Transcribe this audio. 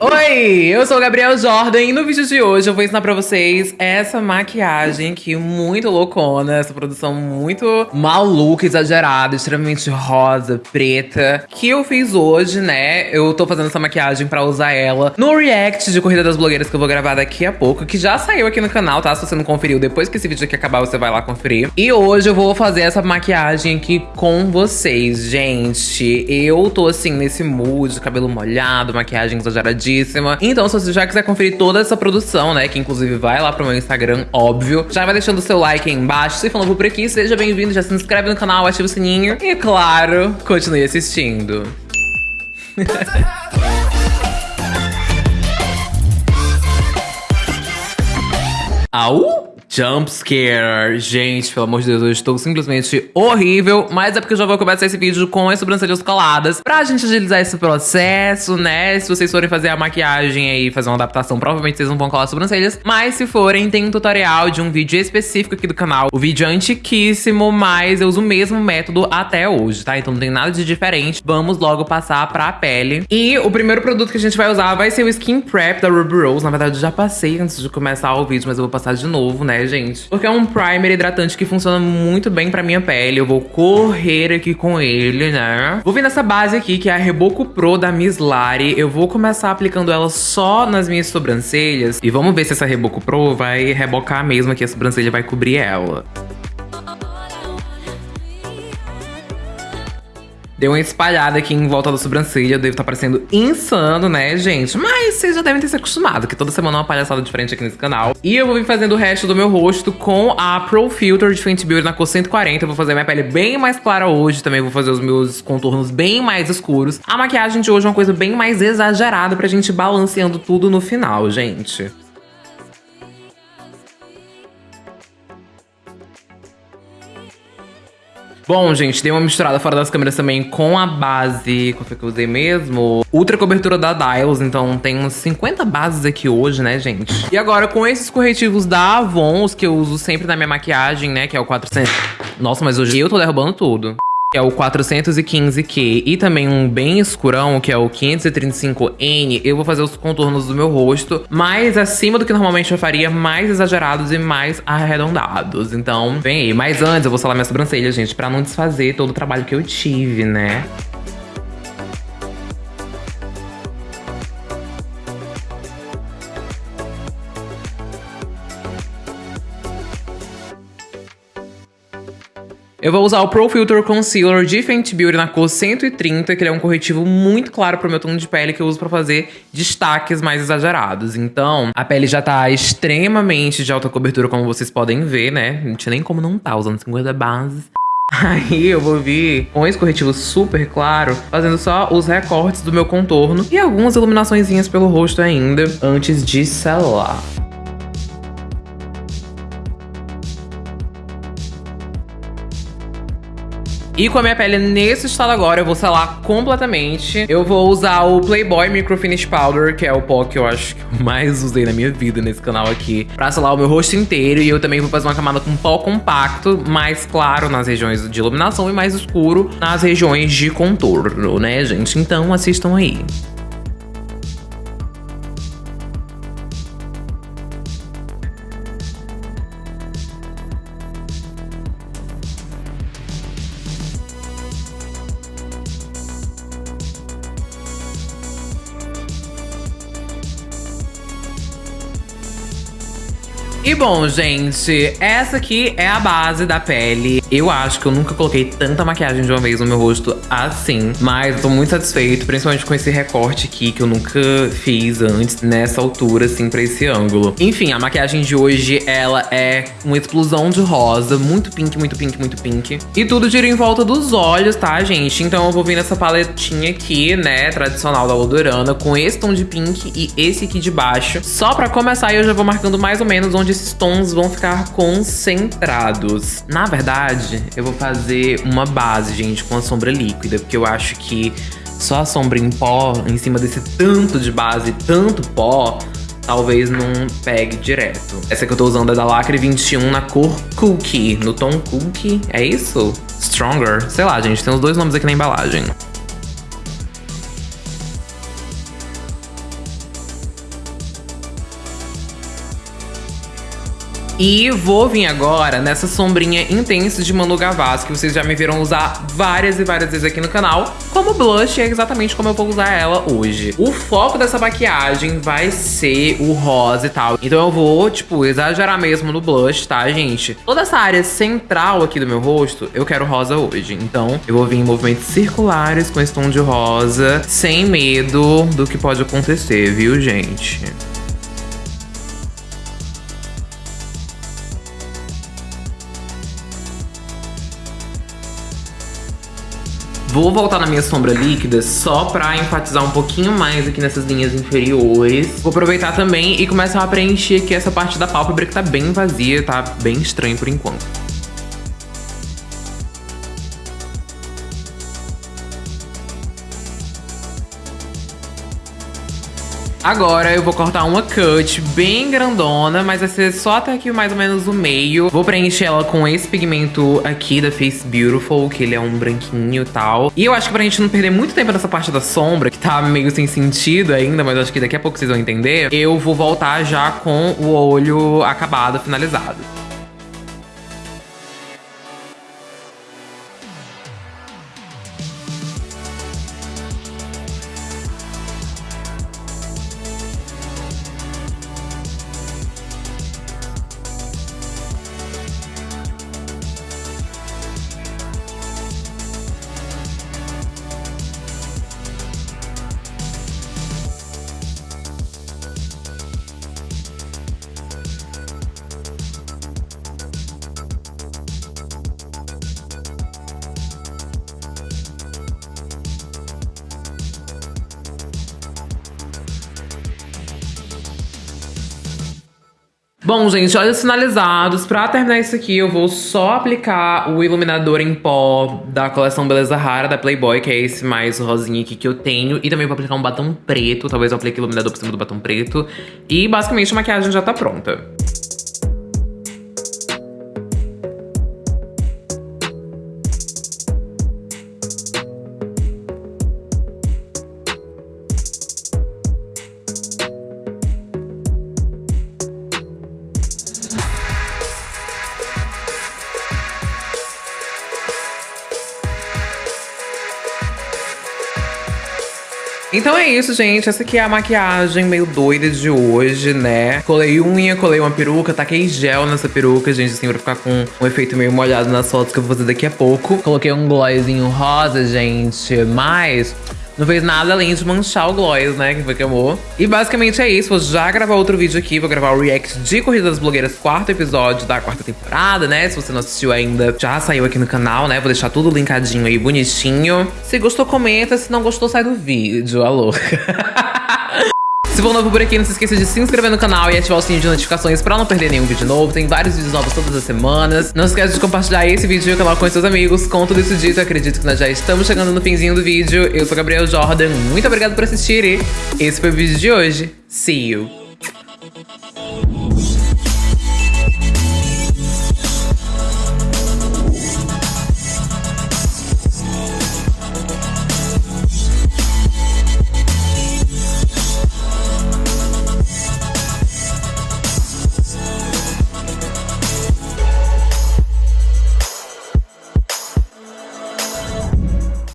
Oi, eu sou o Gabriel Jordan e no vídeo de hoje eu vou ensinar pra vocês essa maquiagem que muito loucona, essa produção muito maluca, exagerada, extremamente rosa, preta, que eu fiz hoje, né? Eu tô fazendo essa maquiagem pra usar ela no react de Corrida das Blogueiras que eu vou gravar daqui a pouco, que já saiu aqui no canal, tá? Se você não conferiu, depois que esse vídeo aqui acabar, você vai lá conferir. E hoje eu vou fazer essa maquiagem aqui com vocês, gente. Eu tô assim, nesse mood, cabelo molhado, maquiagem exageradinha então, se você já quiser conferir toda essa produção, né, que inclusive vai lá pro meu Instagram, óbvio, já vai deixando o seu like aí embaixo. Se for novo por aqui, seja bem-vindo, já se inscreve no canal, ativa o sininho e, claro, continue assistindo. Au! Jump scare. Gente, pelo amor de Deus, eu estou simplesmente horrível. Mas é porque eu já vou começar esse vídeo com as sobrancelhas coladas. Pra gente agilizar esse processo, né? Se vocês forem fazer a maquiagem aí, fazer uma adaptação, provavelmente vocês não vão colar as sobrancelhas. Mas se forem, tem um tutorial de um vídeo específico aqui do canal. O vídeo é antiquíssimo, mas eu uso o mesmo método até hoje, tá? Então não tem nada de diferente. Vamos logo passar pra pele. E o primeiro produto que a gente vai usar vai ser o Skin Prep da Ruby Rose. Na verdade, eu já passei antes de começar o vídeo, mas eu vou passar de novo, né? Gente? Porque é um primer hidratante que funciona muito bem pra minha pele. Eu vou correr aqui com ele, né? Vou vir nessa base aqui, que é a Reboco Pro da Miss Lari. Eu vou começar aplicando ela só nas minhas sobrancelhas. E vamos ver se essa Reboco Pro vai rebocar mesmo aqui. A sobrancelha vai cobrir ela. Deu uma espalhada aqui em volta da sobrancelha, devo estar tá parecendo insano, né, gente? Mas vocês já devem ter se acostumado, que toda semana é uma palhaçada diferente aqui nesse canal. E eu vou vir fazendo o resto do meu rosto com a Pro Filter de Fenty Beauty na cor 140. Eu vou fazer minha pele bem mais clara hoje, também vou fazer os meus contornos bem mais escuros. A maquiagem de hoje é uma coisa bem mais exagerada pra gente balanceando tudo no final, gente. Bom, gente, dei uma misturada fora das câmeras também com a base, qual foi que eu usei mesmo? Ultra cobertura da Dials, então tem uns 50 bases aqui hoje, né, gente? E agora com esses corretivos da Avon, os que eu uso sempre na minha maquiagem, né, que é o 400... Nossa, mas hoje eu tô derrubando tudo que é o 415Q, e também um bem escurão, que é o 535N, eu vou fazer os contornos do meu rosto mais acima do que normalmente eu faria, mais exagerados e mais arredondados. Então, vem aí. Mas antes, eu vou salar minha sobrancelha, gente, pra não desfazer todo o trabalho que eu tive, né? Eu vou usar o Pro Filter Concealer de Fenty Beauty na cor 130, que ele é um corretivo muito claro pro meu tom de pele que eu uso pra fazer destaques mais exagerados. Então, a pele já tá extremamente de alta cobertura, como vocês podem ver, né? Não tinha nem como não tá usando 50 bases. Aí eu vou vir com esse corretivo super claro, fazendo só os recortes do meu contorno e algumas iluminações pelo rosto ainda, antes de selar. E com a minha pele nesse estado agora, eu vou selar completamente. Eu vou usar o Playboy Micro Finish Powder, que é o pó que eu acho que eu mais usei na minha vida nesse canal aqui, pra selar o meu rosto inteiro. E eu também vou fazer uma camada com pó compacto, mais claro nas regiões de iluminação e mais escuro nas regiões de contorno, né, gente? Então assistam aí. E bom, gente, essa aqui é a base da pele. Eu acho que eu nunca coloquei tanta maquiagem de uma vez no meu rosto assim. Mas eu tô muito satisfeito, principalmente com esse recorte aqui que eu nunca fiz antes, nessa altura, assim, pra esse ângulo. Enfim, a maquiagem de hoje, ela é uma explosão de rosa. Muito pink, muito pink, muito pink. E tudo gira em volta dos olhos, tá, gente? Então eu vou vir nessa paletinha aqui, né, tradicional da Lodorana, com esse tom de pink e esse aqui de baixo. Só pra começar, eu já vou marcando mais ou menos onde esses tons vão ficar concentrados. Na verdade, eu vou fazer uma base, gente, com a sombra líquida, porque eu acho que só a sombra em pó, em cima desse tanto de base, tanto pó, talvez não pegue direto. Essa que eu tô usando é da Lacre 21 na cor Cookie, no tom Cookie, é isso? Stronger? Sei lá, gente, tem os dois nomes aqui na embalagem. E vou vir agora nessa sombrinha intensa de Manu Gavassi, que vocês já me viram usar várias e várias vezes aqui no canal, como blush, é exatamente como eu vou usar ela hoje. O foco dessa maquiagem vai ser o rosa e tal, então eu vou, tipo, exagerar mesmo no blush, tá, gente? Toda essa área central aqui do meu rosto, eu quero rosa hoje, então eu vou vir em movimentos circulares com esse tom de rosa, sem medo do que pode acontecer, viu, gente? Vou voltar na minha sombra líquida só pra enfatizar um pouquinho mais aqui nessas linhas inferiores. Vou aproveitar também e começar a preencher aqui essa parte da pálpebra que tá bem vazia, tá bem estranho por enquanto. Agora eu vou cortar uma cut bem grandona, mas vai ser só até aqui mais ou menos o meio. Vou preencher ela com esse pigmento aqui da Face Beautiful, que ele é um branquinho e tal. E eu acho que pra gente não perder muito tempo nessa parte da sombra, que tá meio sem sentido ainda, mas acho que daqui a pouco vocês vão entender, eu vou voltar já com o olho acabado, finalizado. Bom, gente, olhos finalizados. Pra terminar isso aqui, eu vou só aplicar o iluminador em pó da coleção Beleza Rara, da Playboy, que é esse mais rosinha aqui que eu tenho. E também vou aplicar um batom preto, talvez eu aplique iluminador por cima do batom preto. E basicamente a maquiagem já tá pronta. Então é isso, gente. Essa aqui é a maquiagem meio doida de hoje, né? Colei unha, colei uma peruca, taquei gel nessa peruca, gente, assim, pra ficar com um efeito meio molhado nas fotos que eu vou fazer daqui a pouco. Coloquei um glossinho rosa, gente, mas não fez nada além de manchar o gloss, né? Que foi que amou. E basicamente é isso. Vou já gravar outro vídeo aqui. Vou gravar o react de Corrida das Blogueiras, quarto episódio da quarta temporada, né? Se você não assistiu ainda, já saiu aqui no canal, né? Vou deixar tudo linkadinho aí, bonitinho. Se gostou, comenta. Se não gostou, sai do vídeo. Alô. Se for novo por aqui, não se esqueça de se inscrever no canal e ativar o sininho de notificações pra não perder nenhum vídeo novo. Tem vários vídeos novos todas as semanas. Não esqueça de compartilhar esse vídeo e o canal com seus amigos. Com tudo isso dito, acredito que nós já estamos chegando no finzinho do vídeo. Eu sou Gabriel Jordan, muito obrigado por assistir e esse foi o vídeo de hoje. See you!